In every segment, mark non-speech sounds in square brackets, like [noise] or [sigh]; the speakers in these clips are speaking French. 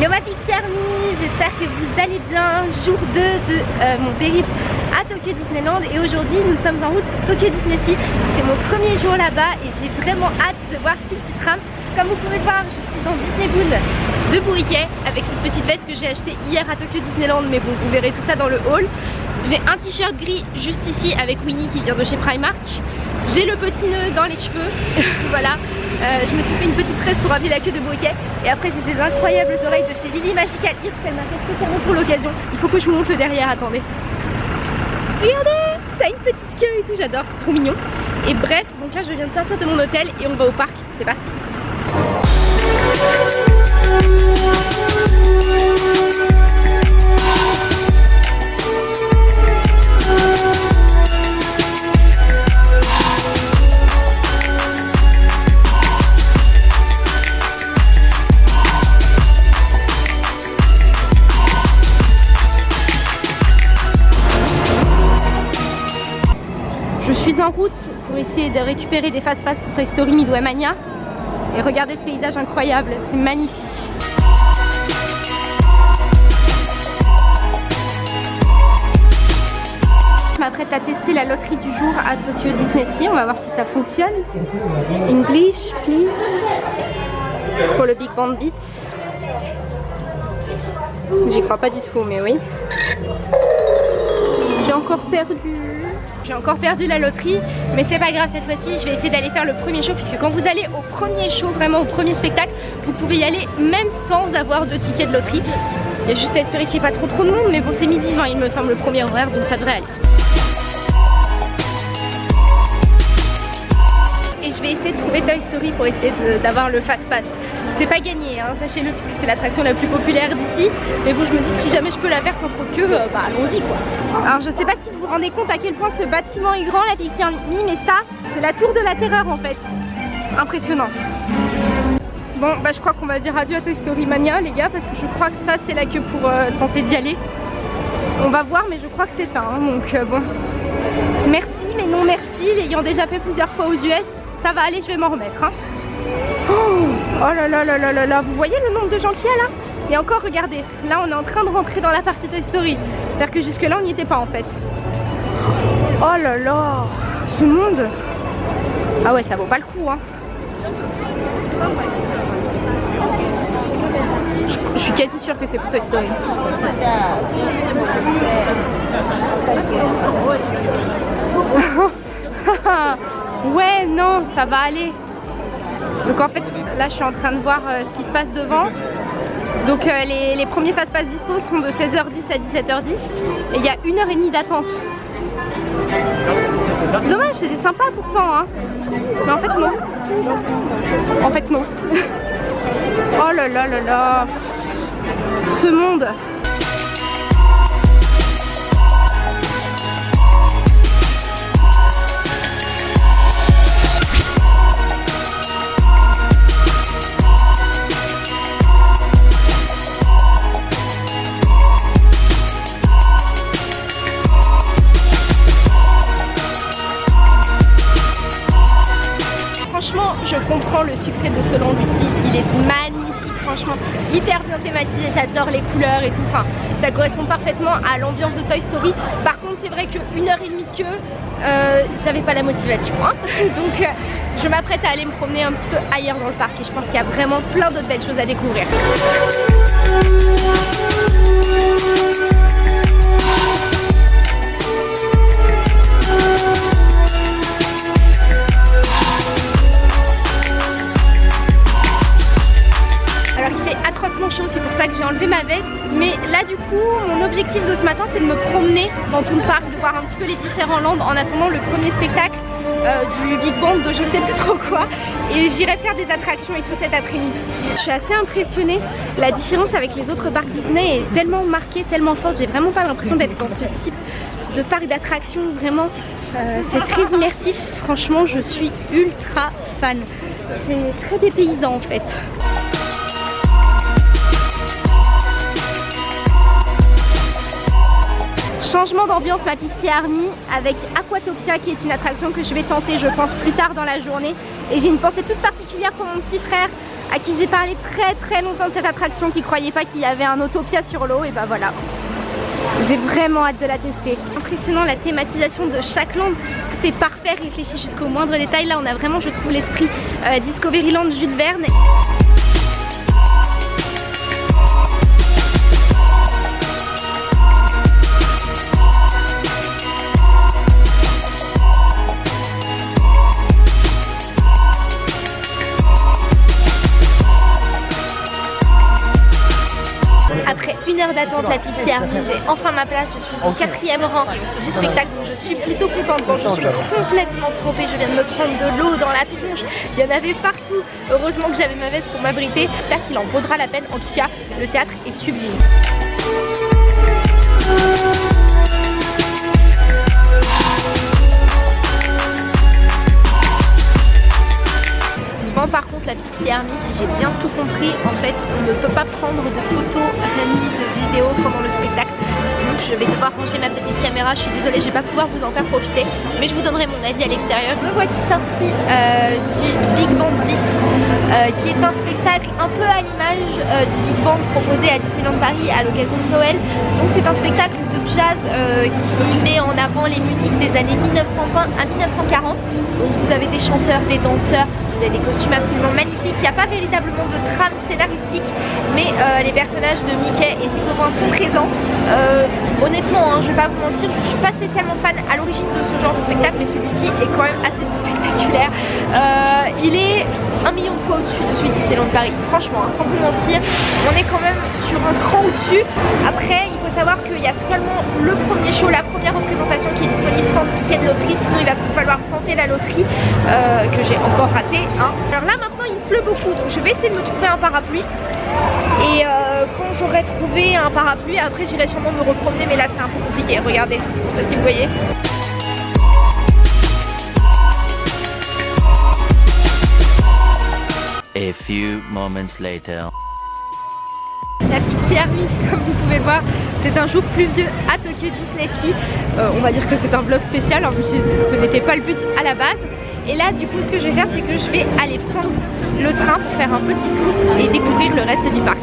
Hello ma Pixie Army, j'espère que vous allez bien. Jour 2 de euh, mon périple à Tokyo Disneyland et aujourd'hui nous sommes en route pour Tokyo Disney Sea. C'est mon premier jour là-bas et j'ai vraiment hâte de voir ce qu'il s'y trame. Comme vous pouvez le voir, je suis dans Disney Boon de Bourriquet avec cette petite veste que j'ai achetée hier à Tokyo Disneyland mais bon vous verrez tout ça dans le hall. J'ai un t-shirt gris juste ici avec Winnie qui vient de chez Primark. J'ai le petit nœud dans les cheveux, [laughs] voilà. Euh, je me suis fait une petite tresse pour habiller la queue de Briquet. Et après j'ai ces incroyables oreilles de chez Lily Magical Ears qu'elle m'a fait spécialement pour l'occasion. Il faut que je monte le derrière, attendez. Regardez Ça une petite queue et tout, j'adore, c'est trop mignon. Et bref, donc là je viens de sortir de mon hôtel et on va au parc. C'est parti pour essayer de récupérer des fast-pass pour Toy Story Midway Mania. Et regardez ce paysage incroyable, c'est magnifique. Je m'apprête à tester la loterie du jour à Tokyo Disney Sea, on va voir si ça fonctionne. English, please. Pour le Big Band Beats. J'y crois pas du tout, mais oui. J'ai encore perdu j'ai encore perdu la loterie mais c'est pas grave cette fois-ci je vais essayer d'aller faire le premier show puisque quand vous allez au premier show vraiment au premier spectacle vous pouvez y aller même sans avoir de ticket de loterie. Il y a juste à espérer qu'il n'y ait pas trop trop de monde mais bon c'est midi 20 il me semble le premier horaire donc ça devrait aller. Et je vais essayer de trouver Toy Story pour essayer d'avoir le fast pass c'est pas gagné, hein, sachez-le, puisque c'est l'attraction la plus populaire d'ici. Mais bon, je me dis que si jamais je peux la faire sans trop de queue, euh, bah allons-y quoi. Alors je sais pas si vous vous rendez compte à quel point ce bâtiment est grand, la Pixie Army, mais ça, c'est la tour de la terreur en fait. Impressionnant. Bon, bah je crois qu'on va dire adieu à Toy Story Mania, les gars, parce que je crois que ça, c'est la queue pour euh, tenter d'y aller. On va voir, mais je crois que c'est ça, hein, donc euh, bon. Merci, mais non merci, l'ayant déjà fait plusieurs fois aux US, ça va aller, je vais m'en remettre. Hein. Oh, oh là là là là là là Vous voyez le nombre de gens qu'il y a là? Et encore, regardez, là on est en train de rentrer dans la partie Toy Story. C'est-à-dire que jusque là on n'y était pas en fait. Oh là là Ce monde Ah ouais, ça vaut pas le coup hein. Je, suis quasi sûre que c'est pour Toy Story. [laughs] ouais, non, ça va aller. Donc en fait, là je suis en train de voir euh, ce qui se passe devant. Donc euh, les, premiers fast-pass dispo sont de 16h10 à 17h10 et il y a une heure et demie d'attente. C'est dommage, c'était sympa pourtant hein. Mais en fait non. En fait non. [laughs] oh là là là là. Ce monde. De ce land ici. Il est magnifique, franchement, hyper bien thématisé. J'adore les couleurs et tout. Enfin, ça correspond parfaitement à l'ambiance de Toy Story. Par contre, c'est vrai qu'une heure et demie de queue, euh, j'avais pas la motivation. Hein. [laughs] Donc, euh, je m'apprête à aller me promener un petit peu ailleurs dans le parc et je pense qu'il y a vraiment plein d'autres belles choses à découvrir. C'est pour ça que j'ai enlevé ma veste. Mais là du coup, mon objectif de ce matin c'est de me promener dans tout le parc, de voir un petit peu les différents lands en attendant le premier spectacle euh, du Big Bang de je sais plus trop quoi. Et j'irai faire des attractions et tout cet après-midi. Je suis assez impressionnée, la différence avec les autres parcs Disney est tellement marquée, tellement forte, j'ai vraiment pas l'impression d'être dans ce type de parc d'attractions, vraiment euh, c'est très immersif, franchement je suis ultra fan. C'est très dépaysant en fait. Changement d'ambiance ma Pixie Army avec Aquatopia qui est une attraction que je vais tenter je pense plus tard dans la journée et j'ai une pensée toute particulière pour mon petit frère à qui j'ai parlé très très longtemps de cette attraction, qui croyait pas qu'il y avait un Autopia sur l'eau, et bah voilà. J'ai vraiment hâte de la tester. Impressionnant la thématisation de chaque land. Tout est parfait, réfléchi jusqu'au moindre détail. Là, on a vraiment, je trouve, l'esprit euh, Discoveryland Jules Verne. D'attente la Pixie Army, j'ai enfin ma place, je suis au quatrième rang du spectacle donc je suis plutôt contente, bon, je suis complètement trempée, je viens de me prendre de l'eau dans la tronche, il y en avait partout, heureusement que j'avais ma veste pour m'abriter, j'espère qu'il en vaudra la peine, en tout cas le théâtre est sublime. Par contre la Pixie Army, si j'ai bien tout compris, en fait on ne peut pas prendre de photos ni de vidéos pendant le spectacle. Donc je vais devoir ranger ma petite caméra, je suis désolée, je vais pas pouvoir vous en faire profiter, mais je vous donnerai mon avis à l'extérieur. Me voici sortie euh, du Big Band Blitz, euh, qui est un spectacle un peu à l'image euh, du Big Band proposé à Disneyland Paris à l'occasion de Noël. Donc c'est un spectacle de jazz qui met en avant les musiques des années 1920 à 1940. Donc vous avez des chanteurs, des danseurs, des costumes absolument magnifiques. Il n'y a pas véritablement de trame scénaristique, mais euh, les personnages de Mickey et ses copains sont présents. Euh, honnêtement, hein, je vais pas vous mentir, je suis pas spécialement fan à l'origine de ce genre de spectacle, mais celui-ci est quand même assez spectaculaire. Euh, il est un million de fois au-dessus de celui de Disneyland Paris. Franchement, hein, sans vous mentir, on est quand même sur un cran au-dessus. Après, il faut savoir qu'il y a seulement le premier show, la première représentation qui est disponible sans ticket de loterie, sinon il va falloir tenter la loterie que j'ai encore raté alors là maintenant il pleut beaucoup donc je vais essayer de me trouver un parapluie. Et euh, quand j'aurai trouvé un parapluie après j'irai sûrement me repromener mais là c'est un peu compliqué. Regardez je sais pas si vous voyez. A few moments later. La Pixie Army, [laughs] comme vous pouvez voir, c'est un jour pluvieux à Tokyo Disney Sea. Euh, on va dire que c'est un vlog spécial, plus ce n'était pas le but à la base. Et là du coup ce que je vais faire c'est que je vais aller prendre le train pour faire un petit tour et découvrir le reste du parc.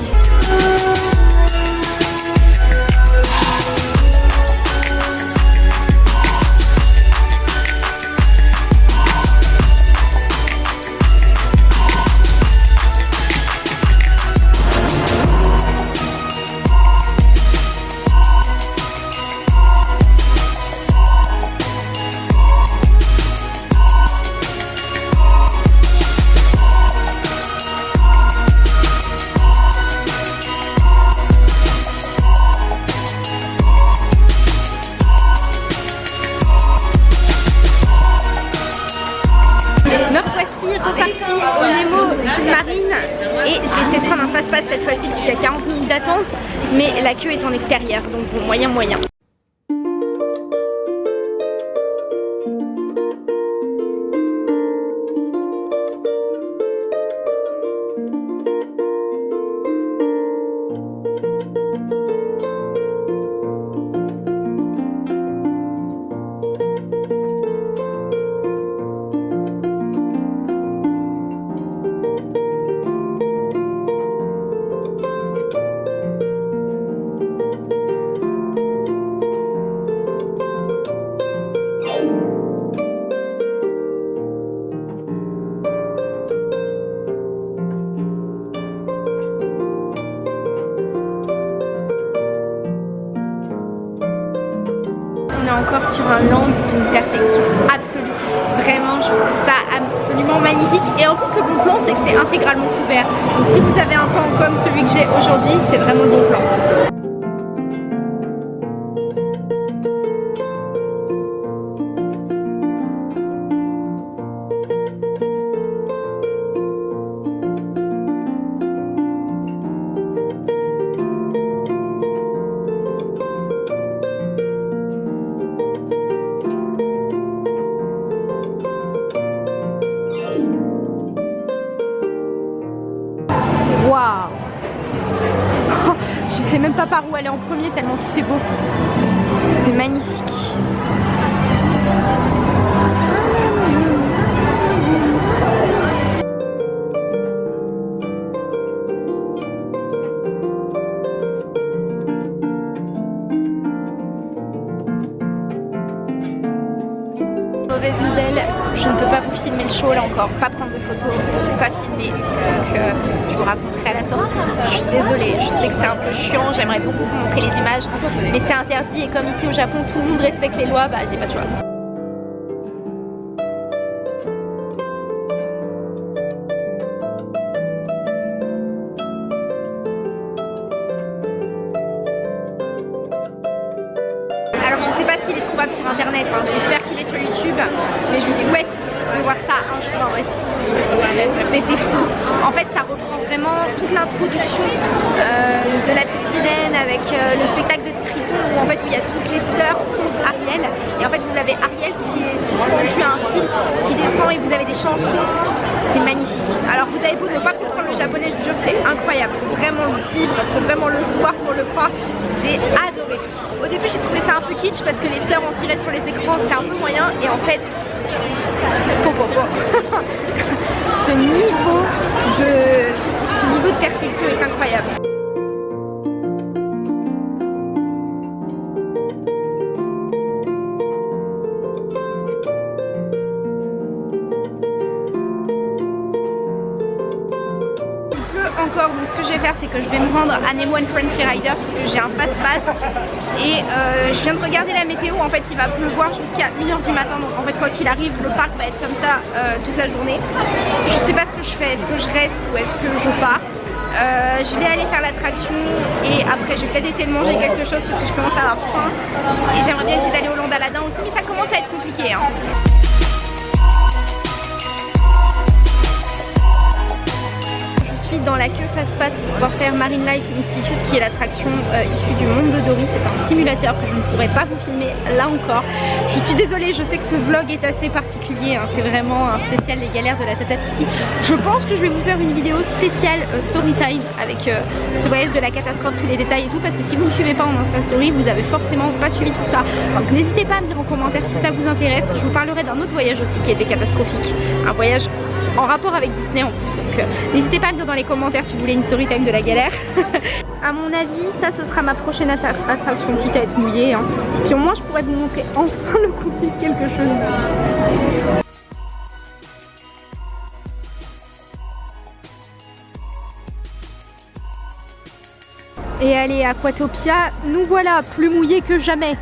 Moyen moyen. Peux pas vous filmer le show là encore, pas prendre de photos, pas filmer. Donc euh, je vous raconterai à la sortie. Je suis désolée, je sais que c'est un peu chiant, j'aimerais beaucoup vous montrer les images, mais c'est interdit et comme ici au Japon tout le monde respecte les lois, bah j'ai pas de choix. Sur les écrans c'est un peu moyen. Et en fait que je vais me rendre à Nemo Frenzy Rider parce que j'ai un passe-passe. Et euh, je viens de regarder la météo. En fait il va pleuvoir jusqu'à 1h du matin. Donc en fait quoi qu'il arrive le parc va être comme ça euh, toute la journée. Je sais pas ce que je fais, est-ce que je reste ou est-ce que je pars? Euh, je vais aller faire l'attraction et après je vais peut-être essayer de manger quelque chose parce que je commence à avoir faim. Et j'aimerais bien essayer d'aller au Land Aladdin aussi mais ça commence à être compliqué hein. Dans la queue face-passe pour pouvoir faire Marine Life Institute qui est l'attraction euh, issue du monde de Dory. C'est un simulateur que je ne pourrais pas vous filmer là encore. Je suis désolée, je sais que ce vlog est assez particulier. Hein. C'est vraiment un spécial des galères de la Tatapissi. Je pense que je vais vous faire une vidéo spéciale euh, story time avec euh, ce voyage de la catastrophe, tous les détails et tout. Parce que si vous ne suivez pas en Insta Story, vous avez forcément pas suivi tout ça. Donc n'hésitez pas à me dire en commentaire si ça vous intéresse. Je vous parlerai d'un autre voyage aussi qui était catastrophique. Un voyage en rapport avec Disney en plus. Donc euh, n'hésitez pas à me dire dans les commentaires si vous voulez une story time de la galère. [laughs] à mon avis, ça ce sera ma prochaine attraction, quitte à être mouillée. Hein. Puis au moins je pourrais vous montrer enfin le contenu de quelque chose Et allez, Aquatopia, nous voilà, plus mouillés que jamais.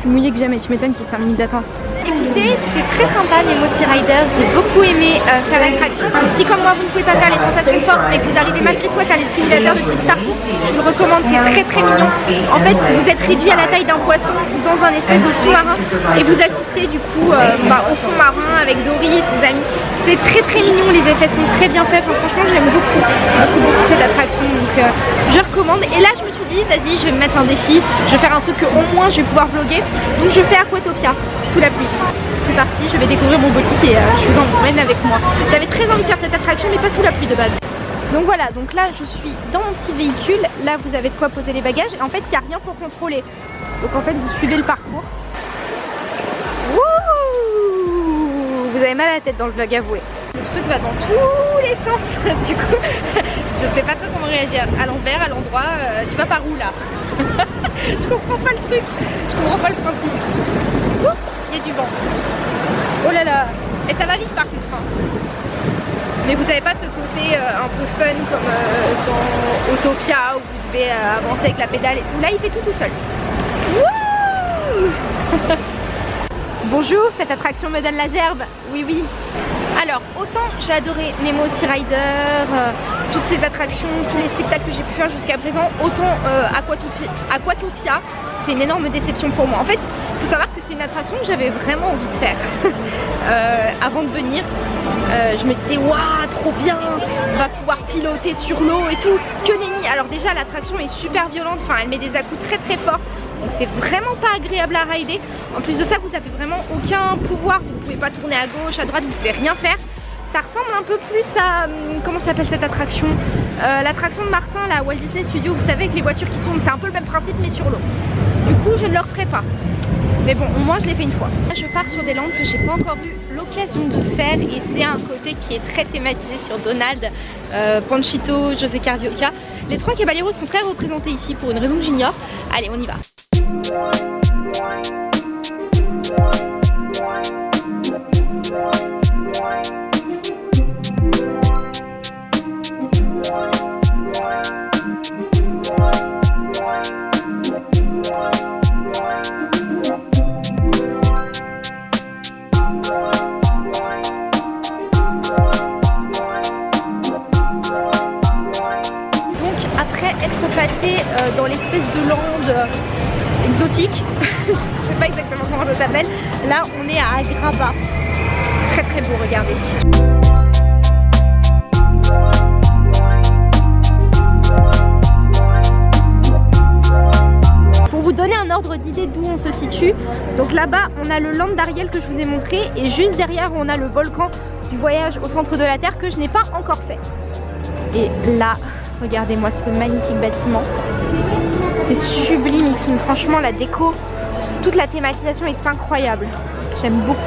Plus mouillés que jamais, tu m'étonnes qu'il y a 5 minutes d'attente. Écoutez, c'était très sympa les Moti Riders, j'ai beaucoup aimé euh, faire l'attraction. Si comme moi vous ne pouvez pas faire les sensations fortes mais que vous arrivez malgré tout à faire les simulateurs de type Star je vous recommande, c'est très très mignon. En fait vous êtes réduit à la taille d'un poisson dans un espèce de sous-marin et vous assistez du coup euh, bah, au fond marin avec Dory et ses amis. C'est très très mignon, les effets sont très bien faits, franchement j'aime beaucoup, beaucoup, beaucoup cette attraction euh, je recommande. Et là je me suis dit vas-y je vais me mettre un défi, je vais faire un truc que au moins je vais pouvoir vlogger. Donc je fais Aquatopia sous la pluie. C'est parti, je vais découvrir mon bolide et euh, je vous emmène avec moi. J'avais très envie de faire cette attraction mais pas sous la pluie de base. Donc voilà, donc là je suis dans mon petit véhicule, là vous avez de quoi poser les bagages et en fait il n'y a rien pour contrôler. Donc en fait vous suivez le parcours. Wouh vous avez mal à la tête dans le vlog, avoué. Le truc va dans tous les sens, [laughs] du coup je sais pas trop comment réagir. À l'envers, à l'endroit, euh, tu vas par où là [laughs] Je comprends pas le truc, je comprends pas le principe il y a du vent. Oh là là Et ça va vite par contre. Hein. Mais vous n'avez pas ce côté euh, un peu fun comme euh, dans Autopia où vous devez avancer avec la pédale et tout. Là il fait tout tout seul. [laughs] Bonjour, cette attraction me donne la gerbe. Oui oui. Alors autant j'ai adoré Nemo Sea Rider, toutes ces attractions, tous les spectacles que j'ai pu faire jusqu'à présent, autant Aquatopia, c'est une énorme déception pour moi. En fait, il faut savoir que c'est une attraction que j'avais vraiment envie de faire [laughs] euh, avant de venir. Euh, je me disais, waouh, trop bien, on va pouvoir piloter sur l'eau et tout. Que nenni Alors déjà, l'attraction est super violente, enfin, elle met des à très très forts. Donc c'est vraiment pas agréable à rider. En plus de ça, vous avez vraiment aucun pouvoir. Vous pouvez pas tourner à gauche, à droite, vous pouvez rien faire ça ressemble un peu plus à... Hum, comment s'appelle cette attraction? Euh, L'attraction de Martin, la Walt Disney Studio, vous savez, avec les voitures qui tournent, c'est un peu le même principe mais sur l'eau. Du coup, je ne le referai pas. Mais bon, au moins je l'ai fait une fois. Je pars sur des landes que j'ai pas encore eu l'occasion de faire et c'est un côté qui est très thématisé sur Donald, euh, Panchito, José Cardioca. Les trois caballeros sont très représentés ici pour une raison que j'ignore. Allez, on y va. one, one. Donc là-bas, on a le land d'Ariel que je vous ai montré et juste derrière, on a le volcan du voyage au centre de la Terre que je n'ai pas encore fait. Et là, Regardez-moi ce magnifique bâtiment. C'est sublimissime. Franchement, la déco, toute la thématisation est incroyable. J'aime beaucoup.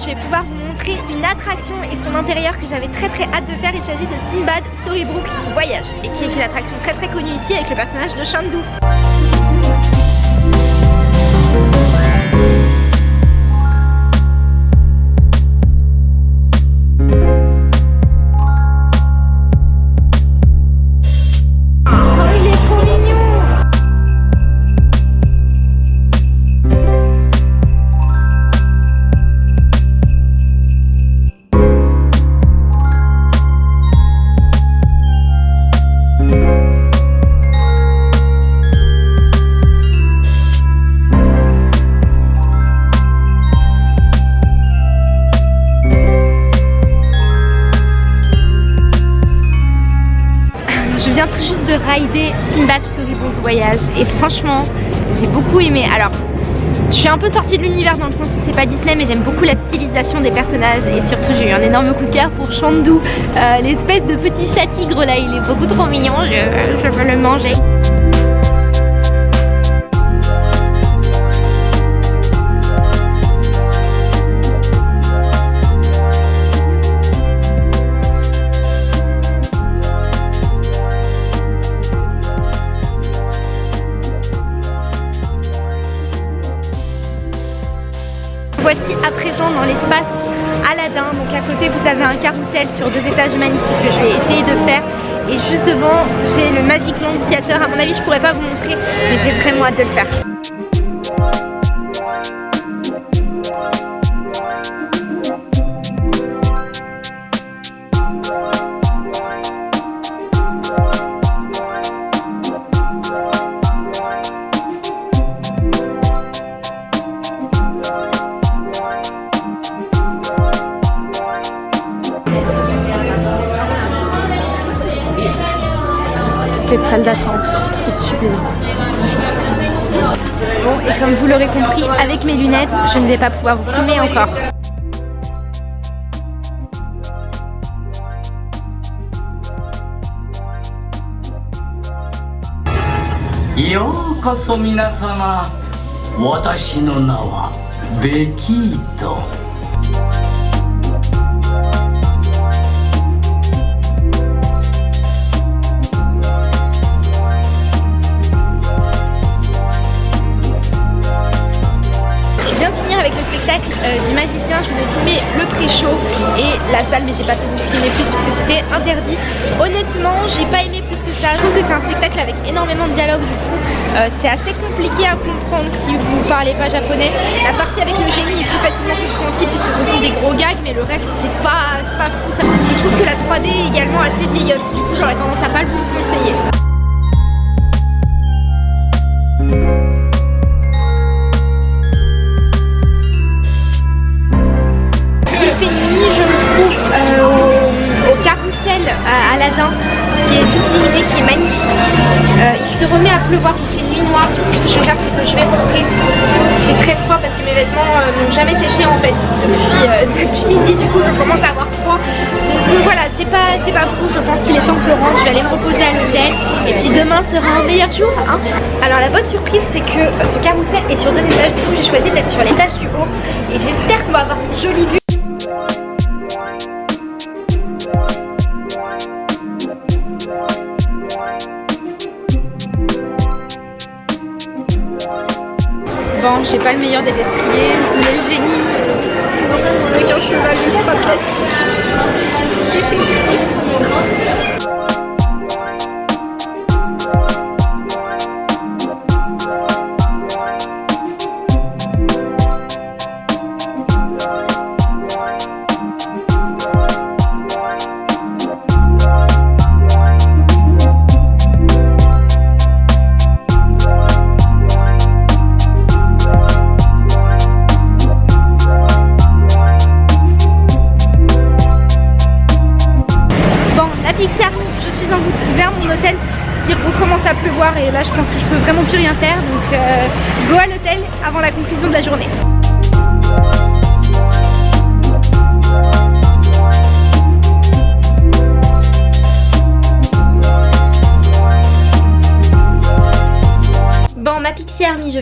Je vais pouvoir vous montrer une attraction et son intérieur que j'avais très très hâte de faire. Il s'agit de Sinbad Storybook Voyage et qui est une attraction très très connue ici avec le personnage de Chandu. Et franchement j'ai beaucoup aimé. Alors je suis un peu sortie de l'univers dans le sens où c'est pas Disney mais j'aime beaucoup la stylisation des personnages et surtout j'ai eu un énorme coup de cœur pour Chandu, euh, l'espèce de petit chat tigre là, il est beaucoup trop mignon, je veux le manger. Sur deux étages magnifiques que je vais essayer de faire. Et juste devant j'ai le Magic Land Theater. À mon avis je pourrais pas vous montrer mais j'ai vraiment hâte de le faire. D'attente est sublime. Bon, et comme vous l'aurez compris, avec mes lunettes, je ne vais pas pouvoir vous filmer encore. Watashi no Bekito. La salle, mais j'ai pas pu vous filmer plus parce que c'était interdit. Honnêtement, j'ai pas aimé plus que ça. Je trouve que c'est un spectacle avec énormément de dialogue du coup. Euh, c'est assez compliqué à comprendre si vous parlez pas japonais. La partie avec le génie est plus facilement compréhensible puisque ce sont des gros gags, mais le reste c'est pas, pas fou. Je trouve que la 3D est également assez vieillotte. Du coup, j'aurais tendance à pas le conseiller. Qui est toute illuminé, qui est magnifique. Euh, il se remet à pleuvoir, il fait nuit noire. Je c'est que je vais rentrer. C'est très froid parce que mes vêtements euh, n'ont jamais séché en fait depuis, euh, [laughs] depuis, midi. Du coup, je commence à avoir froid. Donc voilà, c'est pas, pas fou. Je pense qu'il est temps que je rentre. Je vais aller me reposer à l'hôtel. Et puis demain sera un meilleur jour. Hein. Alors la bonne surprise, c'est que ce carrousel est sur deux étages. Du coup, j'ai choisi d'être sur l'étage du haut. Et j'espère qu'on va avoir une jolie vue. J'ai pas le meilleur des destriers, mais le génie avec un cheval ultra classique.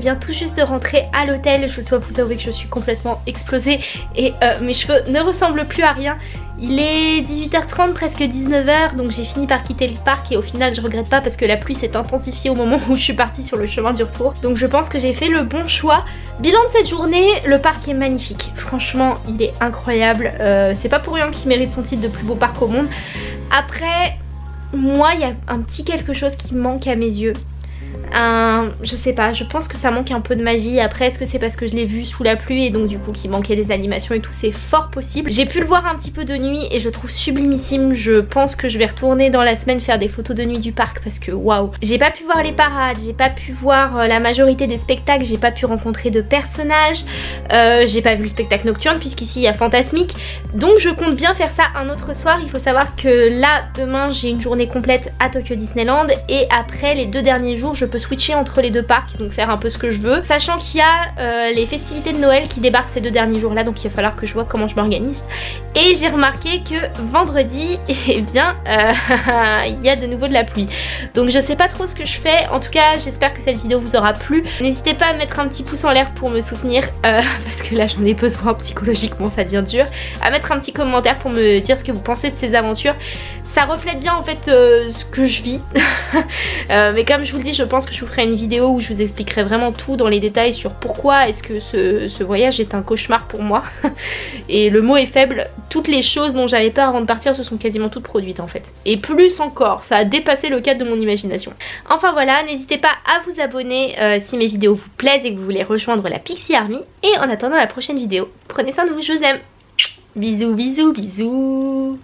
Viens tout juste de rentrer à l'hôtel Je dois vous avouer que je suis complètement explosée Et euh, mes cheveux ne ressemblent plus à rien il est 18h30, presque 19h, donc j'ai fini par quitter le parc et au final je regrette pas parce que la pluie s'est intensifiée au moment où je suis partie sur le chemin du retour. Donc je pense que j'ai fait le bon choix. Bilan de cette journée, le parc est magnifique. Franchement, il est incroyable. Euh, c'est pas pour rien qu'il mérite son titre de plus beau parc au monde. Après, moi, il y a un petit quelque chose qui manque à mes yeux un... Je sais pas, je pense que ça manque un peu de magie. Après, est-ce que c'est parce que je l'ai vu sous la pluie et donc du coup qu'il manquait des animations et tout? C'est fort possible. J'ai pu le voir un petit peu de nuit et je le trouve sublimissime. Je pense que je vais retourner dans la semaine faire des photos de nuit du parc parce que waouh J'ai pas pu voir les parades, j'ai pas pu voir euh, la majorité des spectacles, j'ai pas pu rencontrer de personnages, euh, j'ai pas vu le spectacle nocturne puisqu'ici il y a Fantasmique. Donc je compte bien faire ça un autre soir. Il faut savoir que là, demain, j'ai une journée complète à Tokyo Disneyland et après les deux derniers jours, je peux switcher entre les deux parcs, donc faire un peu ce que je veux. Sachant qu'il y a euh, les festivités de Noël qui débarquent ces deux derniers jours là, donc il va falloir que je vois comment je m'organise. Et j'ai remarqué que vendredi, [laughs] eh bien, euh, [laughs] il y a de nouveau de la pluie. Donc je sais pas trop ce que je fais. En tout cas, j'espère que cette vidéo vous aura plu. N'hésitez pas à mettre un petit pouce en l'air pour me soutenir, euh, [laughs] parce que là j'en ai besoin psychologiquement, ça devient dur. À mettre un petit commentaire pour me dire ce que vous pensez de ces aventures ça reflète bien en fait euh, ce que je vis. [laughs] Euh, mais comme je vous le dis je pense que je vous ferai une vidéo où je vous expliquerai vraiment tout dans les détails sur pourquoi est-ce que ce, voyage est un cauchemar pour moi. [laughs] Et le mot est faible. Toutes les choses dont j'avais peur avant de partir se sont quasiment toutes produites en fait. Et plus encore ça a dépassé le cadre de mon imagination. Enfin voilà n'hésitez pas à vous abonner euh, si mes vidéos vous plaisent et que vous voulez rejoindre la Pixie Army. Et en attendant la prochaine vidéo prenez soin de vous je vous aime. Bisous bisous bisous